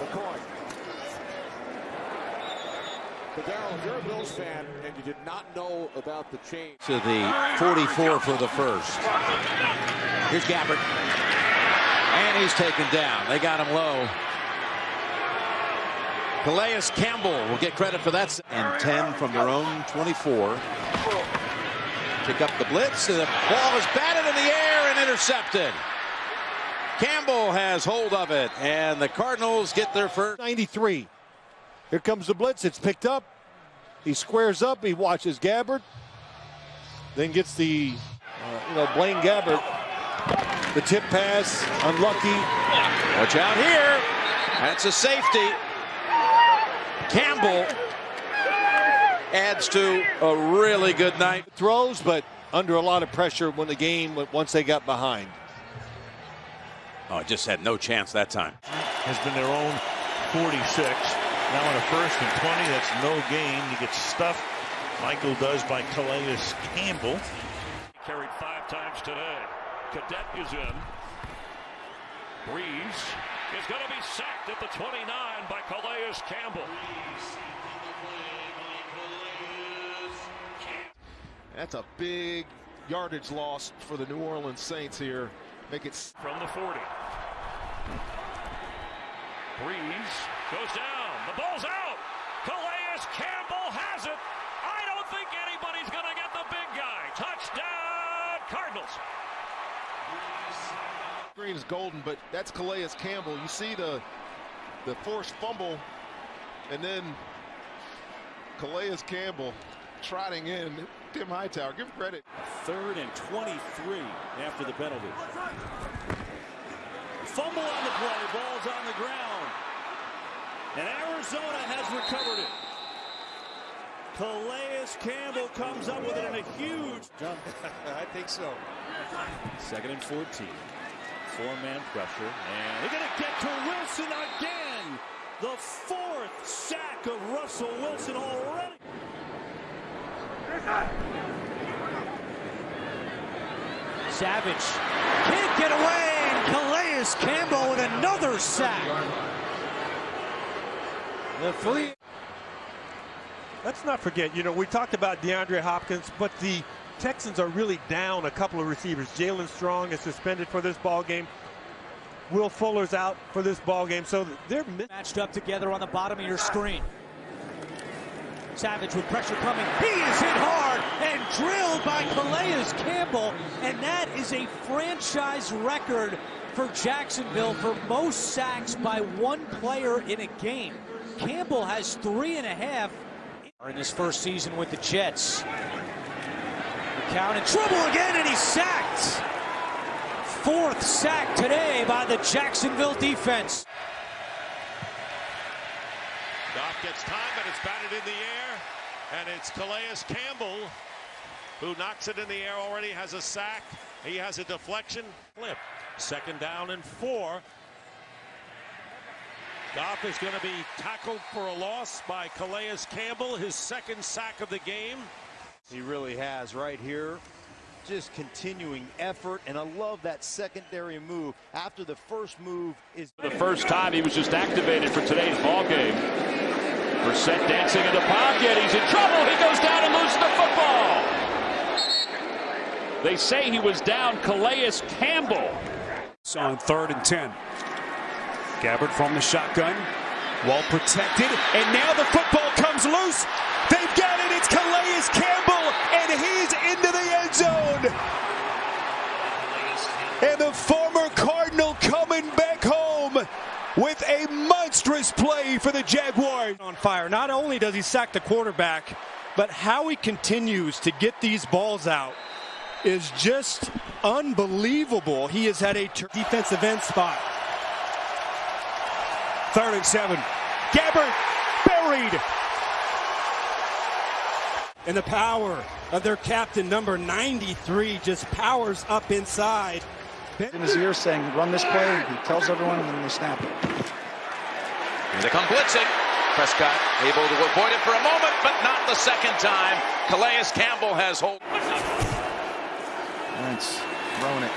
McCoy. But Darrell, if you're a Bills fan and you did not know about the change. To the 44 for the first. Here's Gabbert. And he's taken down. They got him low. Calais Campbell will get credit for that. And 10 from their own 24. Pick up the blitz. And the ball is batted in the air and intercepted. Campbell has hold of it. And the Cardinals get their first. 93. Here comes the blitz. It's picked up. He squares up. He watches Gabbert. Then gets the, uh, you know, Blaine Gabbert. The tip pass. Unlucky. Watch out here. That's a safety. Campbell adds to a really good night. Throws, but under a lot of pressure when the game, once they got behind. Oh, just had no chance that time. Has been their own 46. Now on a first and 20, that's no gain. He gets stuffed. Michael does by Calais Campbell. Carried five times today. Cadet is in. Brees is going to be sacked at the 29 by Calais Campbell. That's a big yardage loss for the New Orleans Saints here. Make it from the 40. Brees goes down. The ball's out. Calais Campbell has it. I don't think anybody's going to get the big guy. Touchdown, Cardinals. Green is golden, but that's Calais Campbell. You see the the forced fumble, and then Calais Campbell trotting in. Tim Hightower, give credit. Third and 23 after the penalty. Fumble on the play, ball's on the ground. And Arizona has recovered it. Calais Campbell comes up with it in a huge jump. I think so. Second and 14. Four-man pressure. And they're going to get to Wilson again. The fourth sack of Russell Wilson already. Savage can't get away. And Calais Campbell with another sack. The free. Let's not forget, you know, we talked about DeAndre Hopkins, but the Texans are really down a couple of receivers. Jaelen Strong is suspended for this ball game. Will Fuller's out for this ball game, so they're matched up together on the bottom of your screen. Savage with pressure coming. He is hit hard and drilled by Calais Campbell, and that is a franchise record for Jacksonville for most sacks by one player in a game. Campbell has three and a half in his first season with the Jets. McCown in trouble again, and he's sacked. Fourth sack today by the Jacksonville defense. Goff gets time, but it's batted in the air, and it's Calais Campbell who knocks it in the air already, has a sack. He has a deflection. Flip. Second down and four. Goff is going to be tackled for a loss by Calais Campbell, his second sack of the game. He really has right here. Just continuing effort, and I love that secondary move after the first move is the first time he was just activated for today's ball game. Brissett dancing in the pocket. He's in trouble. He goes down and loses the football. They say he was down Calais Campbell. So on third and 10. Gabbert from the shotgun. Well protected. And now the football comes loose. They've got it. It's Calais Campbell. And he's into the end zone. And the former Cardinal coming back home with a monstrous play for the Jaguars. On fire. Not only does he sack the quarterback, but how he continues to get these balls out is just unbelievable. He has had a defensive end spot. Third and seven. Gabbert buried. And the power of their captain, number 93, just powers up inside. In his ear saying, run this play. He tells everyone and then they snap it. Here they come blitzing. Prescott able to avoid it for a moment, but not the second time. Calais Campbell has hold. Wentz throwing it,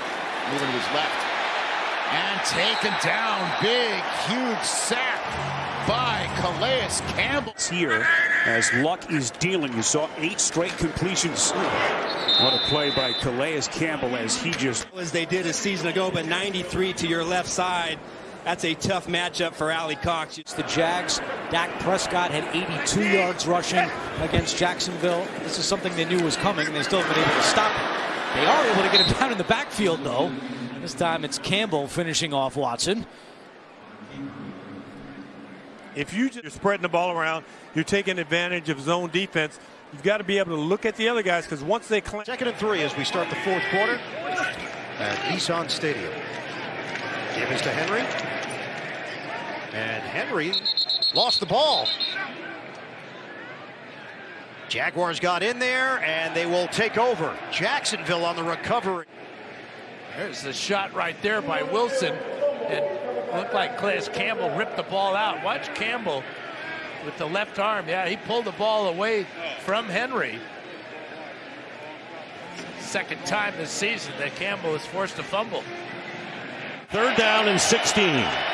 moving to his left. And taken down. Big, huge sack by Calais Campbell. Here, as luck is dealing, you saw eight straight completions. What a play by Calais Campbell as he just. As they did a season ago, but 93 to your left side. That's a tough matchup for Alley Cox. It's the Jags. Dak Prescott had 82 yards rushing against Jacksonville. This is something they knew was coming, and they still haven't been able to stop it. They are able to get him down in the backfield, though. This time it's Campbell finishing off Watson. If you just, you're spreading the ball around, you're taking advantage of zone defense. You've got to be able to look at the other guys because once they clamp. Second and three as we start the fourth quarter at Nissan Stadium. Give is to Henry. And Henry lost the ball. Jaguars got in there and they will take over. Jacksonville on the recovery. There's the shot right there by Wilson. And looked like Calais Campbell ripped the ball out. Watch Campbell with the left arm. Yeah, he pulled the ball away from Henry. Second time this season that Campbell is forced to fumble. Third down and 16.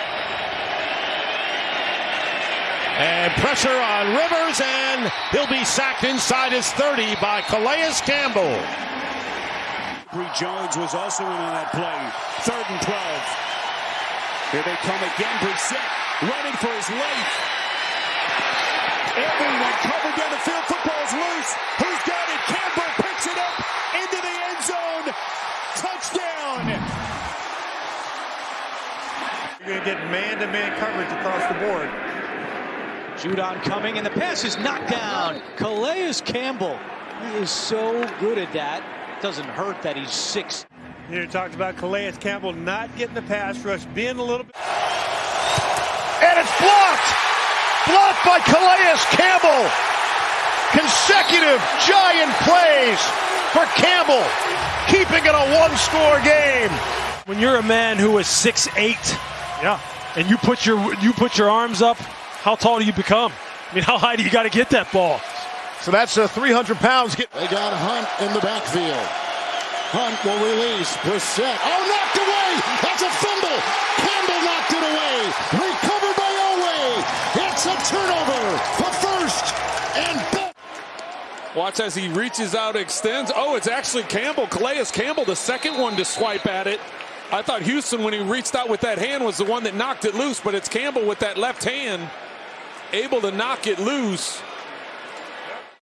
And pressure on Rivers, and he'll be sacked inside his 30 by Calais Campbell. Abry Jones was also in on that play. Third and 12. Here they come again. Brissett running for his life. Everyone covered down the field. Football's loose. Who's got it? Campbell picks it up into the end zone. Touchdown. You're going to get man-to-man coverage across the board. Judon coming, and the pass is knocked down. Calais Campbell. He is so good at that. It Doesn't hurt that he's six. You talked about Calais Campbell not getting the pass rush, being a little bit. And it's blocked! Blocked by Calais Campbell! Consecutive giant plays for Campbell, keeping it a one-score game. When you're a man who is six eight, yeah, and you put your you put your arms up, how tall do you become? I mean, how high do you got to get that ball? So that's a 300 pounds. Get- they got Hunt in the backfield. Hunt will release. Brissett. Oh, knocked away. That's a fumble. Campbell knocked it away. Recovered by Elway. It's a turnover for first and Watch as he reaches out, extends. Oh, it's actually Campbell. Calais Campbell, the second one to swipe at it. I thought Houston, when he reached out with that hand, was the one that knocked it loose, but it's Campbell with that left hand able to knock it loose.